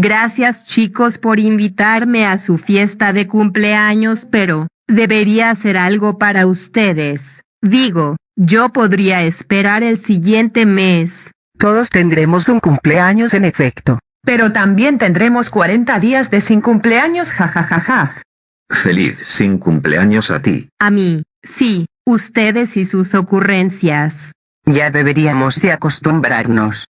Gracias chicos por invitarme a su fiesta de cumpleaños, pero debería hacer algo para ustedes. Digo, yo podría esperar el siguiente mes. Todos tendremos un cumpleaños en efecto. Pero también tendremos 40 días de sin cumpleaños, jajajaja. Feliz sin cumpleaños a ti. A mí, sí, ustedes y sus ocurrencias. Ya deberíamos de acostumbrarnos.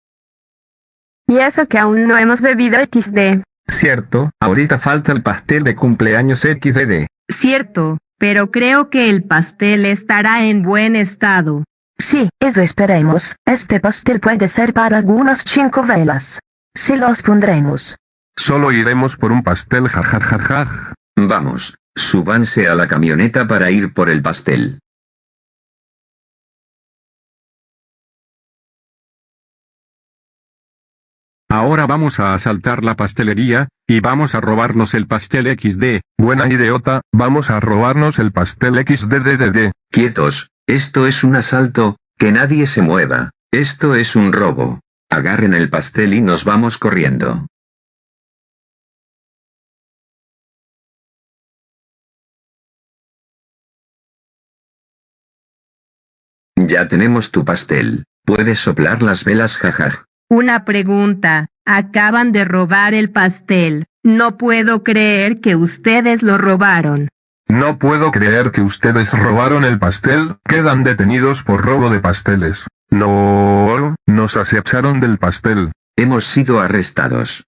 Y eso que aún no hemos bebido XD. Cierto, ahorita falta el pastel de cumpleaños XDD. Cierto, pero creo que el pastel estará en buen estado. Sí, eso esperemos. Este pastel puede ser para algunas cinco velas. Sí los pondremos. Solo iremos por un pastel jajajajaj. Vamos, súbanse a la camioneta para ir por el pastel. Ahora vamos a asaltar la pastelería, y vamos a robarnos el pastel XD. Buena idiota, vamos a robarnos el pastel XDDDD. Quietos, esto es un asalto, que nadie se mueva. Esto es un robo. Agarren el pastel y nos vamos corriendo. Ya tenemos tu pastel. Puedes soplar las velas jajaj. Una pregunta, acaban de robar el pastel. No puedo creer que ustedes lo robaron. No puedo creer que ustedes robaron el pastel, quedan detenidos por robo de pasteles. No, nos acecharon del pastel. Hemos sido arrestados.